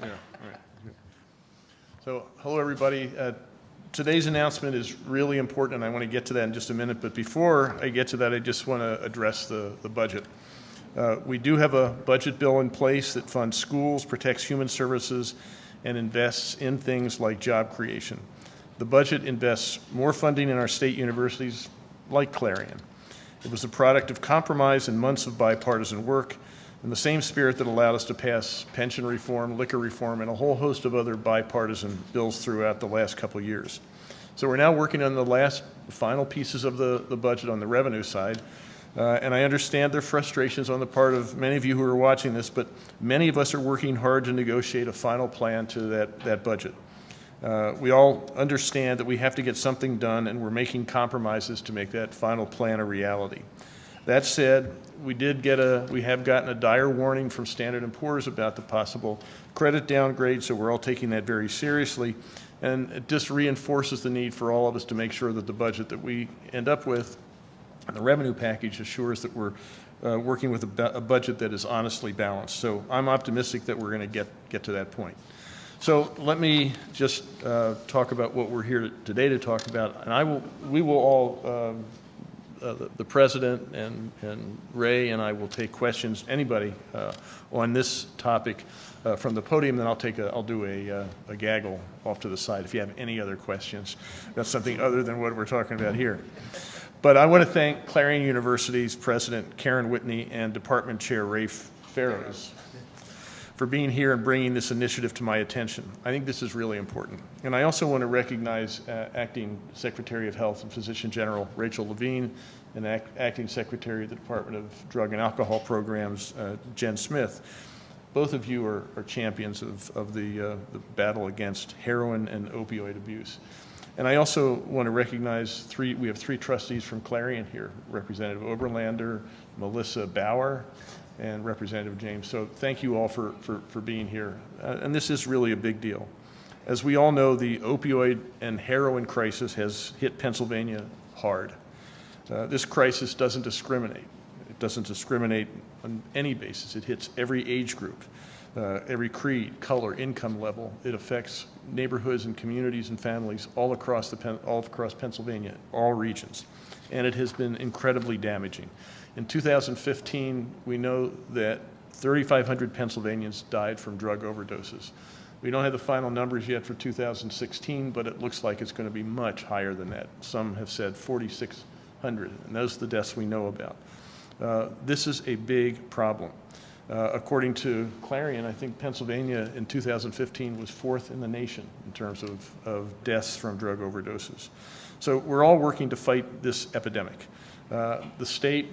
Yeah. So, hello, everybody. Uh, Today's announcement is really important, and I want to get to that in just a minute. But before I get to that, I just want to address the, the budget. Uh, We do have a budget bill in place that funds schools, protects human services, and invests in things like job creation. The budget invests more funding in our state universities, like Clarion. It was a product of compromise and months of bipartisan work, in the same spirit that allowed us to pass pension reform, liquor reform, and a whole host of other bipartisan bills throughout the last couple years. So we're now working on the last final pieces of the, the budget on the revenue side. Uh, and I understand their frustrations on the part of many of you who are watching this, but many of us are working hard to negotiate a final plan to that, that budget. Uh, we all understand that we have to get something done, and we're making compromises to make that final plan a reality. That said, we did get a, we have gotten a dire warning from Standard & Poor's about the possible credit downgrade, so we're all taking that very seriously. And it just reinforces the need for all of us to make sure that the budget that we end up with, and the revenue package assures that we're uh, working with a, a budget that is honestly balanced. So I'm optimistic that we're going to get, get to that point. So let me just uh, talk about what we're here today to talk about, and I will, we will all, um, uh, the president and, and Ray and I will take questions, anybody uh, on this topic uh, from the podium, then I'll take a, I'll do a, uh, a gaggle off to the side if you have any other questions. That's something other than what we're talking about here. But I want to thank Clarion University's President Karen Whitney and Department Chair Rafe Feroz for being here and bringing this initiative to my attention. I think this is really important. And I also want to recognize uh, Acting Secretary of Health and Physician General Rachel Levine and Act- Acting Secretary of the Department of Drug and Alcohol Programs, uh, Jen Smith. Both of you are, are champions of, of the, uh, the battle against heroin and opioid abuse. And I also want to recognize three, we have three trustees from Clarion here, Representative Oberlander, Melissa Bauer, and Representative James. So thank you all for, for, for being here. Uh, and this is really a big deal. As we all know, the opioid and heroin crisis has hit Pennsylvania hard. Uh, this crisis doesn't discriminate. It doesn't discriminate on any basis. It hits every age group, uh, every creed, color, income level. It affects neighborhoods and communities and families all across the all across Pennsylvania, all regions, and it has been incredibly damaging. In 2015, we know that 3,500 Pennsylvanians died from drug overdoses. We don't have the final numbers yet for 2016, but it looks like it's going to be much higher than that. Some have said 4,600, and those are the deaths we know about. Uh, This is a big problem. Uh, According to Clarion, I think Pennsylvania in 2015 was fourth in the nation in terms of, of deaths from drug overdoses. So we're all working to fight this epidemic. Uh, The state,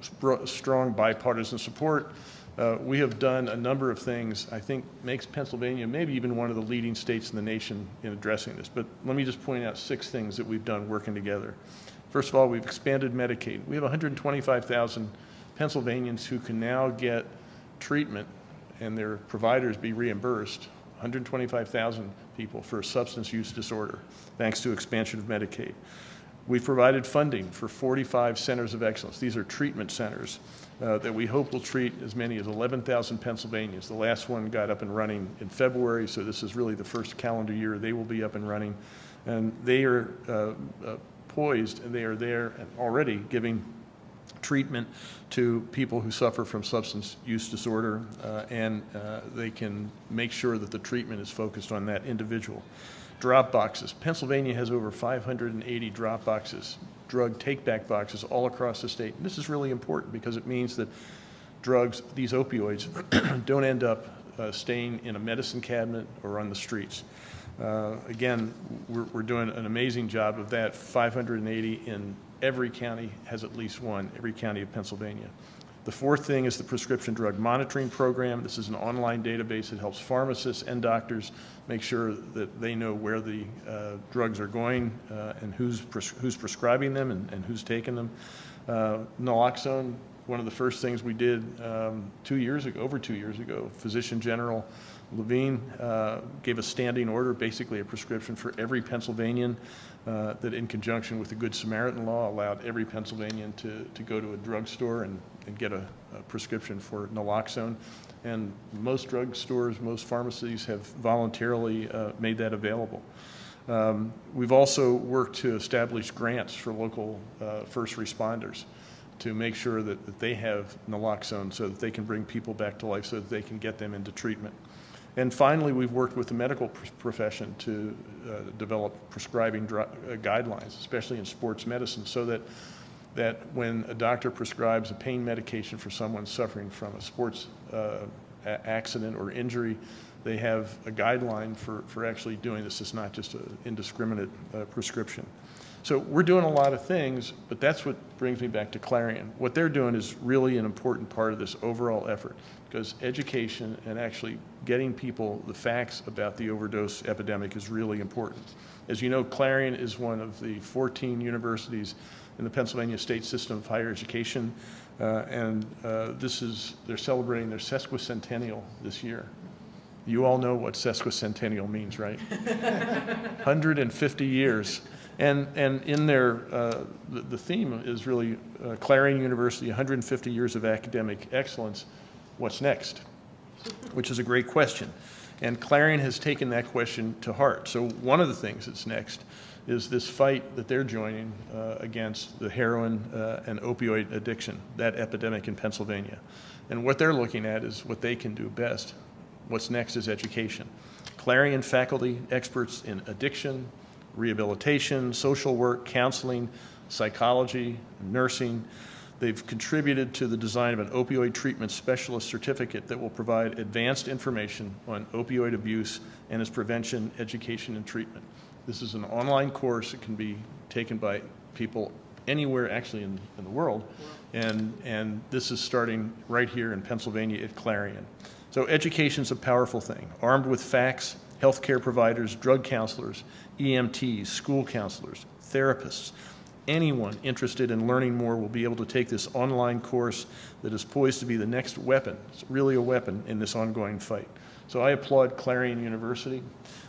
strong bipartisan support, uh, we have done a number of things, I think makes Pennsylvania maybe even one of the leading states in the nation in addressing this. But let me just point out six things that we've done working together. First of all, we've expanded Medicaid. We have 125,000 Pennsylvanians who can now get treatment and their providers be reimbursed, 125,000 people for substance use disorder, thanks to expansion of Medicaid. We've provided funding for 45 centers of excellence. These are treatment centers uh, that we hope will treat as many as 11,000 Pennsylvanians. The last one got up and running in February, so this is really the first calendar year they will be up and running. And they are uh, uh, poised, and they are there and already giving treatment to people who suffer from substance use disorder, uh, and uh, they can make sure that the treatment is focused on that individual. Drop boxes. Pennsylvania has over 580 drop boxes, drug take-back boxes all across the state. And this is really important because it means that drugs, these opioids, don't end up uh, staying in a medicine cabinet or on the streets. Uh, Again, we're, we're doing an amazing job of that. 580 in every county has at least one, every county of Pennsylvania. The fourth thing is the prescription drug monitoring program. This is an online database that helps pharmacists and doctors make sure that they know where the uh, drugs are going uh, and who's, pres- who's prescribing them and, and who's taking them. Uh, Naloxone, one of the first things we did um, two years ago, over two years ago, Physician General Levine uh, gave a standing order, basically a prescription for every Pennsylvanian uh, that in conjunction with the Good Samaritan law allowed every Pennsylvanian to, to go to a drugstore and, and get a, a prescription for naloxone. And most drugstores, most pharmacies have voluntarily uh, made that available. Um, we've also worked to establish grants for local uh, first responders to make sure that, that they have naloxone so that they can bring people back to life so that they can get them into treatment. And finally, we've worked with the medical pr- profession to uh, develop prescribing uh, guidelines, especially in sports medicine, so that that when a doctor prescribes a pain medication for someone suffering from a sports uh, accident or injury, they have a guideline for, for actually doing this. It's not just an indiscriminate uh, prescription. So we're doing a lot of things, but that's what brings me back to Clarion. What they're doing is really an important part of this overall effort because education and actually getting people the facts about the overdose epidemic is really important. As you know, Clarion is one of the 14 universities in the Pennsylvania State System of Higher Education, uh, and uh, this is, they're celebrating their sesquicentennial this year. You all know what sesquicentennial means, right? 150 years. And, and in there, uh, the, the theme is really uh, Clarion University, 150 years of academic excellence. What's next? Which is a great question. And Clarion has taken that question to heart. So, one of the things that's next is this fight that they're joining uh, against the heroin uh, and opioid addiction, that epidemic in Pennsylvania. And what they're looking at is what they can do best. What's next is education. Clarion faculty, experts in addiction, rehabilitation, social work, counseling, psychology, nursing. They've contributed to the design of an opioid treatment specialist certificate that will provide advanced information on opioid abuse and its prevention, education, and treatment. This is an online course that can be taken by people anywhere actually in, in the world. And, and this is starting right here in Pennsylvania at Clarion. So education is a powerful thing. Armed with facts, healthcare providers, drug counselors, EMTs, school counselors, therapists, anyone interested in learning more will be able to take this online course that is poised to be the next weapon. It's really a weapon in this ongoing fight. So I applaud Clarion University,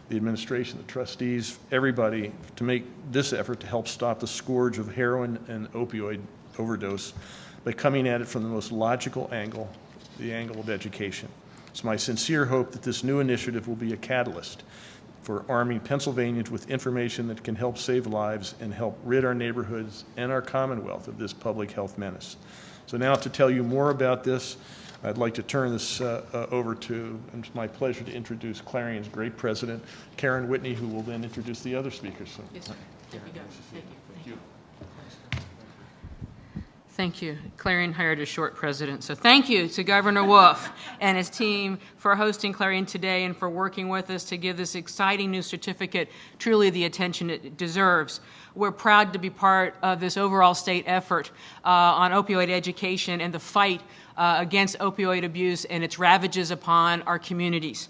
the administration, the trustees, everybody to make this effort to help stop the scourge of heroin and opioid overdose by coming at it from the most logical angle, the angle of education. It's my sincere hope that this new initiative will be a catalyst for arming Pennsylvanians with information that can help save lives and help rid our neighborhoods and our Commonwealth of this public health menace. So now to tell you more about this, I'd like to turn this uh, uh, over to, and it's my pleasure to introduce Clarion's great president, Karen Whitney, who will then introduce the other speakers. So, Yes, sir. There go. Thank you. Thank you. Thank you. Clarion hired a short president. So thank you to Governor Wolf and his team for hosting Clarion today and for working with us to give this exciting new certificate truly the attention it deserves. We're proud to be part of this overall state effort uh, on opioid education and the fight uh, against opioid abuse and its ravages upon our communities.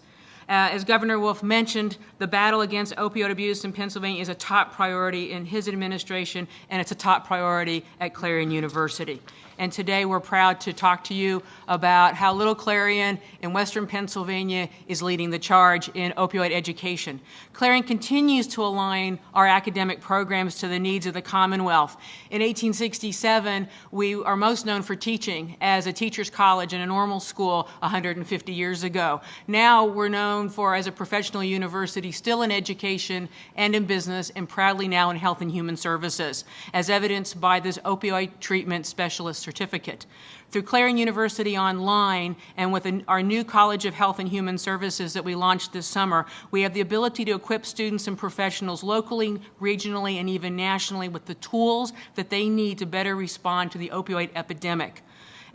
Uh, as Governor Wolf mentioned, the battle against opioid abuse in Pennsylvania is a top priority in his administration, and it's a top priority at Clarion University. And today we're proud to talk to you about how Little Clarion in Western Pennsylvania is leading the charge in opioid education. Clarion continues to align our academic programs to the needs of the Commonwealth. In 1867, we are most known for teaching as a teacher's college in a normal school 150 years ago. Now we're known for as a professional university still in education and in business and proudly now in health and human services, as evidenced by this opioid treatment specialist certificate. Through Clarion University Online and with an, our new College of Health and Human Services that we launched this summer, we have the ability to equip students and professionals locally, regionally, and even nationally with the tools that they need to better respond to the opioid epidemic.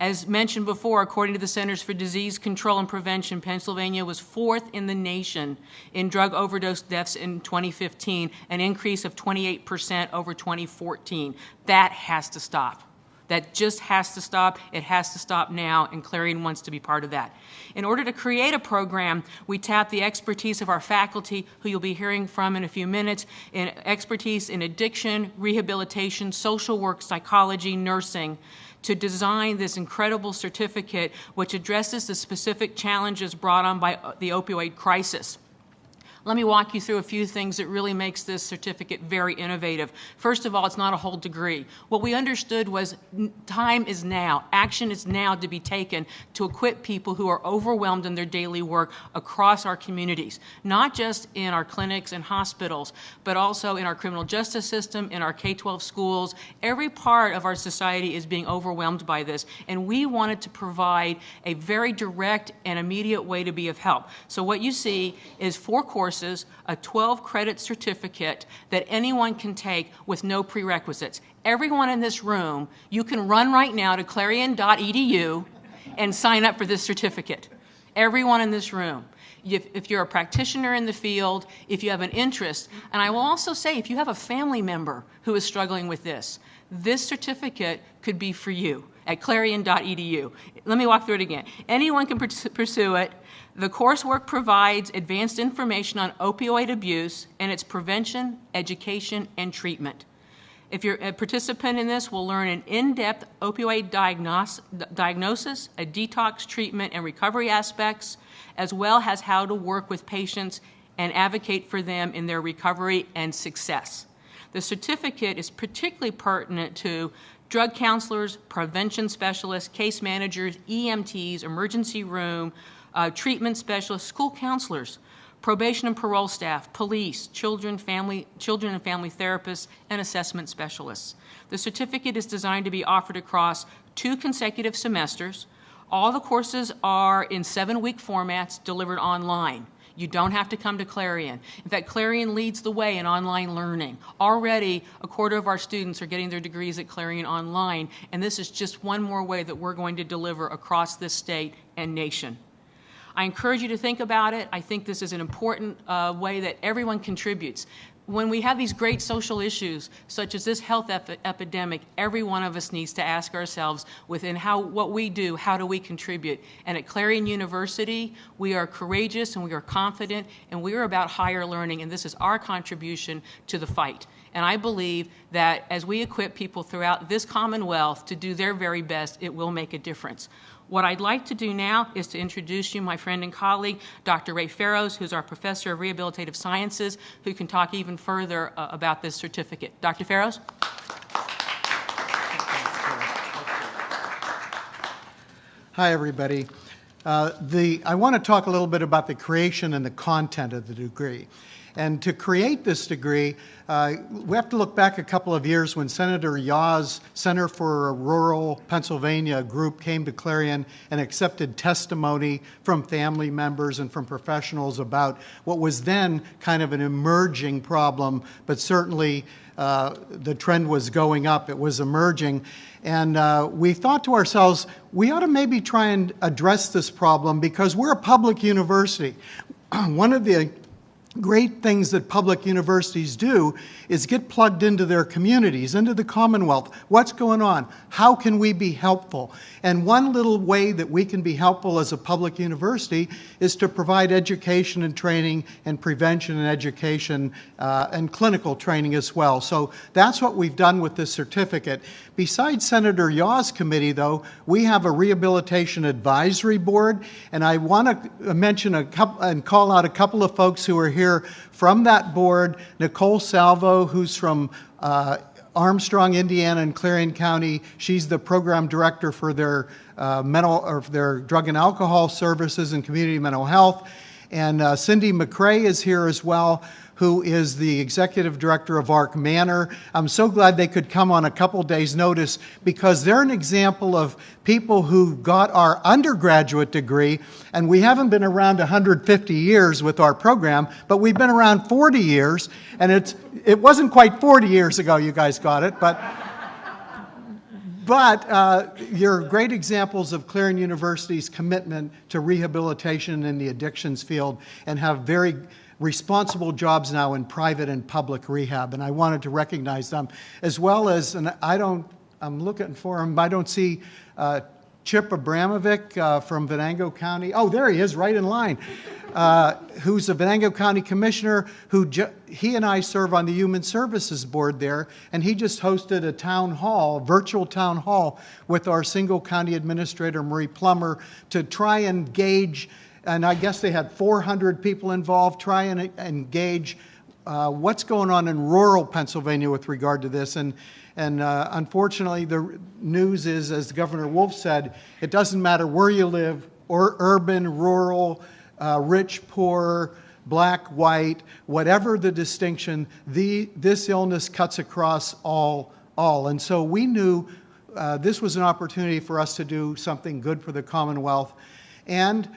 As mentioned before, according to the Centers for Disease Control and Prevention, Pennsylvania was fourth in the nation in drug overdose deaths in 2015, an increase of 28% over 2014. That has to stop. That just has to stop. It has to stop now, and Clarion wants to be part of that. In order to create a program, we tap the expertise of our faculty, who you'll be hearing from in a few minutes, in expertise in addiction, rehabilitation, social work, psychology, nursing, to design this incredible certificate which addresses the specific challenges brought on by uh, the opioid crisis. Let me walk you through a few things that really makes this certificate very innovative. First of all, it's not a whole degree. What we understood was time is now. Action is now to be taken to equip people who are overwhelmed in their daily work across our communities, not just in our clinics and hospitals, but also in our criminal justice system, in our K-12 schools. Every part of our society is being overwhelmed by this, and we wanted to provide a very direct and immediate way to be of help. So what you see is four courses, a 12-credit certificate that anyone can take with no prerequisites. Everyone in this room, you can run right now to clarion.edu and sign up for this certificate. Everyone in this room. If, if, you're a practitioner in the field, if you have an interest, and I will also say if you have a family member who is struggling with this, this certificate could be for you at clarion.edu. Let me walk through it again. Anyone can pursue it. The coursework provides advanced information on opioid abuse and its prevention, education, and treatment. If you're a participant in this, we'll learn an in-depth opioid diagnos diagnosis, a detox treatment and recovery aspects, as well as how to work with patients and advocate for them in their recovery and success. The certificate is particularly pertinent to drug counselors, prevention specialists, case managers, EMTs, emergency room, uh, treatment specialists, school counselors, probation and parole staff, police, children, family, children and family therapists, and assessment specialists. The certificate is designed to be offered across two consecutive semesters. All the courses are in seven-week formats delivered online. You don't have to come to Clarion. In fact, Clarion leads the way in online learning. Already, a quarter of our students are getting their degrees at Clarion online, and this is just one more way that we're going to deliver across this state and nation. I encourage you to think about it. I think this is an important uh, way that everyone contributes. When we have these great social issues, such as this health ep epidemic, every one of us needs to ask ourselves within how, what we do, how do we contribute? And at Clarion University, we are courageous and we are confident and we are about higher learning and this is our contribution to the fight. And I believe that as we equip people throughout this Commonwealth to do their very best, it will make a difference. What I'd like to do now is to introduce you my friend and colleague, Dr. Ray Feroz, who's our professor of rehabilitative sciences, who can talk even further uh, about this certificate. Dr. Feroz? Hi, everybody. Uh, the, I want to talk a little bit about the creation and the content of the degree. And to create this degree, uh, we have to look back a couple of years when Senator Yaw's Center for Rural Pennsylvania group came to Clarion and accepted testimony from family members and from professionals about what was then kind of an emerging problem, but certainly uh, the trend was going up, it was emerging. And uh, we thought to ourselves, we ought to maybe try and address this problem because we're a public university. One of the great things that public universities do is get plugged into their communities, into the Commonwealth. What's going on? How can we be helpful? And one little way that we can be helpful as a public university is to provide education and training and prevention and education uh, and clinical training as well. So that's what we've done with this certificate. Besides Senator Yaw's committee, though, we have a rehabilitation advisory board, and I want to mention a couple and call out a couple of folks who are here from that board. Nicole Salvo, who's from uh, Armstrong, Indiana, and Clarion County. She's the program director for their uh, mental or their drug and alcohol services and community mental health. And uh, Cindy McCrae is here as well who is the executive director of Arc Manor. I'm so glad they could come on a couple days' notice because they're an example of people who got our undergraduate degree, and we haven't been around 150 years with our program, but we've been around 40 years, and it's, it wasn't quite 40 years ago you guys got it, but but uh, you're great examples of Clarion University's commitment to rehabilitation in the addictions field and have very responsible jobs now in private and public rehab, and I wanted to recognize them, as well as, and I don't, I'm looking for him, I don't see uh, Chip Abramovic uh, from Venango County. Oh, there he is, right in line. Uh, who's a Venango County Commissioner, who he and I serve on the Human Services Board there, and he just hosted a town hall, virtual town hall, with our single county administrator, Marie Plummer, to try and gauge and I guess they had 400 people involved, try and engage uh, what's going on in rural Pennsylvania with regard to this. And, and uh, unfortunately, the news is, as Governor Wolf said, it doesn't matter where you live, or urban, rural, uh, rich, poor, black, white, whatever the distinction, the, this illness cuts across all, all. And so we knew uh, this was an opportunity for us to do something good for the Commonwealth. And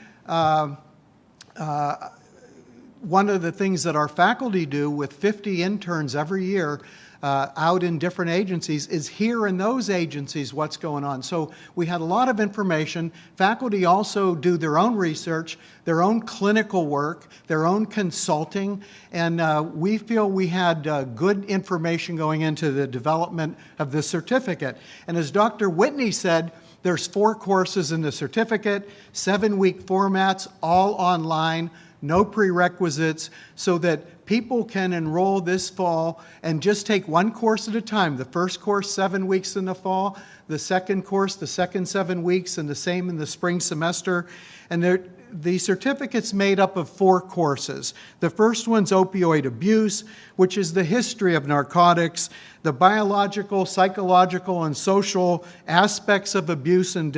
one of the things that our faculty do with 50 interns every year uh, out in different agencies is hear in those agencies what's going on. So we had a lot of information. Faculty also do their own research, their own clinical work, their own consulting, and uh, we feel we had uh, good information going into the development of the certificate. And as Dr. Whitney said, there's four courses in the certificate, seven-week formats, all online, no prerequisites, so that people can enroll this fall and just take one course at a time. The first course, seven weeks in the fall, the second course, the second seven weeks, and the same in the spring semester. And the certificate's made up of four courses. The first one's opioid abuse, which is the history of narcotics, the biological, psychological, and social aspects of abuse and,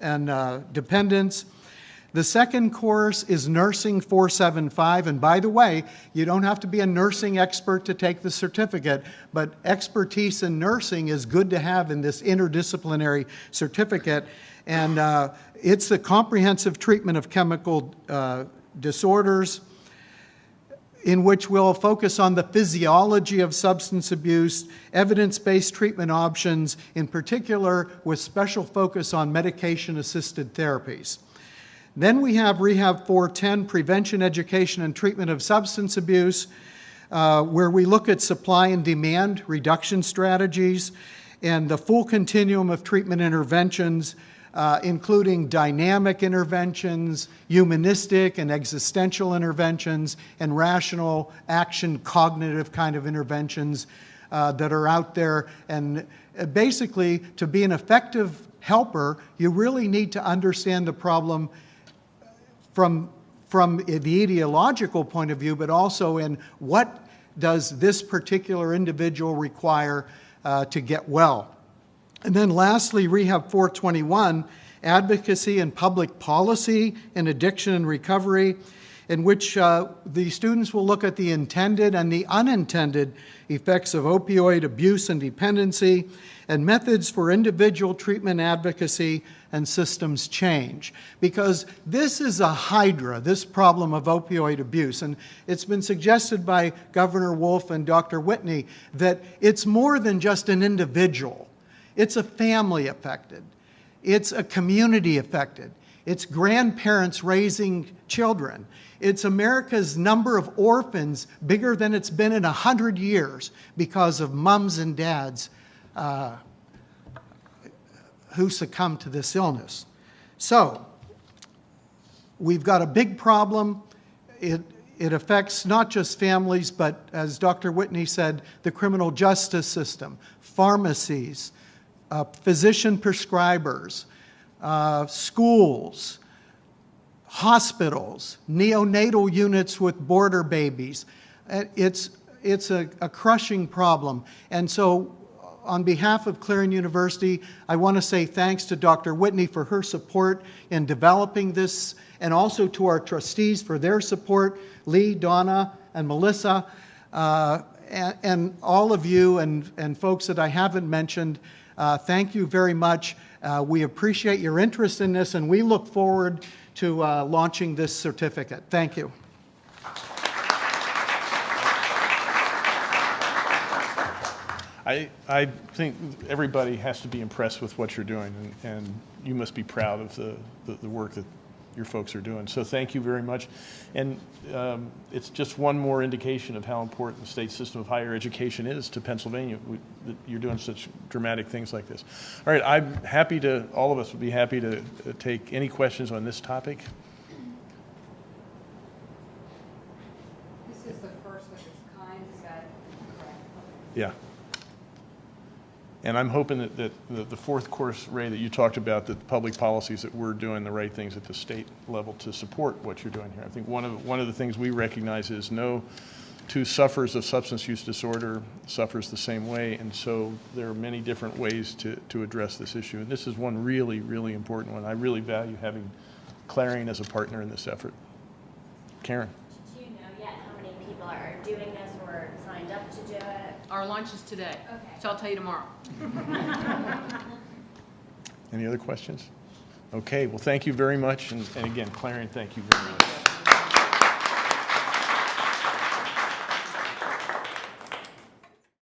and uh, dependence. The second course is Nursing 475, and by the way, you don't have to be a nursing expert to take the certificate, but expertise in nursing is good to have in this interdisciplinary certificate, and uh, it's a comprehensive treatment of chemical uh, disorders in which we'll focus on the physiology of substance abuse, evidence-based treatment options, in particular with special focus on medication-assisted therapies. Then we have Rehab 410, Prevention, Education, and Treatment of Substance Abuse, uh, where we look at supply and demand reduction strategies and the full continuum of treatment interventions, uh, including dynamic interventions, humanistic and existential interventions, and rational action cognitive kind of interventions uh, that are out there. And uh, basically, to be an effective helper, you really need to understand the problem from, from the ideological point of view, but also in what does this particular individual require uh, to get well. And then lastly, Rehab 421, advocacy and public policy in addiction and recovery, in which uh, the students will look at the intended and the unintended effects of opioid abuse and dependency, and methods for individual treatment advocacy and systems change. Because this is a hydra, this problem of opioid abuse. And it's been suggested by Governor Wolf and Dr. Whitney that it's more than just an individual. It's a family affected. It's a community affected. It's grandparents raising children. It's America's number of orphans bigger than it's been in 100 years because of mums and dads uh, who succumbed to this illness. So, we've got a big problem. It, it affects not just families, but as Dr. Whitney said, the criminal justice system, pharmacies, uh, physician prescribers, uh, schools, hospitals, neonatal units with border babies. Uh, it's, it's a, a crushing problem. And so on behalf of Clarion University, I want to say thanks to Dr. Whitney for her support in developing this, and also to our trustees for their support, Lee, Donna, and Melissa, uh, and, and, all of you and, and folks that I haven't mentioned. Uh, thank you very much. Uh, we appreciate your interest in this, and we look forward to uh, launching this certificate. Thank you. I, I think everybody has to be impressed with what you're doing, and, and you must be proud of the, the, the, work that your folks are doing. So thank you very much. And um, it's just one more indication of how important the state system of higher education is to Pennsylvania. We, you're doing such dramatic things like this. All right, I'm happy to, all of us would be happy to uh, take any questions on this topic. This is the first of its kind, is that correct? Yeah. And I'm hoping that, that the- the fourth course, Ray, that you talked about, that the public policies, that we're doing the right things at the state level to support what you're doing here. I think one of, one of the things we recognize is no two sufferers of substance use disorder suffers the same way, and so there are many different ways to, to address this issue. And this is one really, really important one. I really value having Clarion as a partner in this effort. Karen? Do you know yet how many people are doing this or signed up to do it? Our lunch is today, Okay. so I'll tell you tomorrow. Any other questions? Okay, well, thank you very much, and and again, Clarion, thank you very much.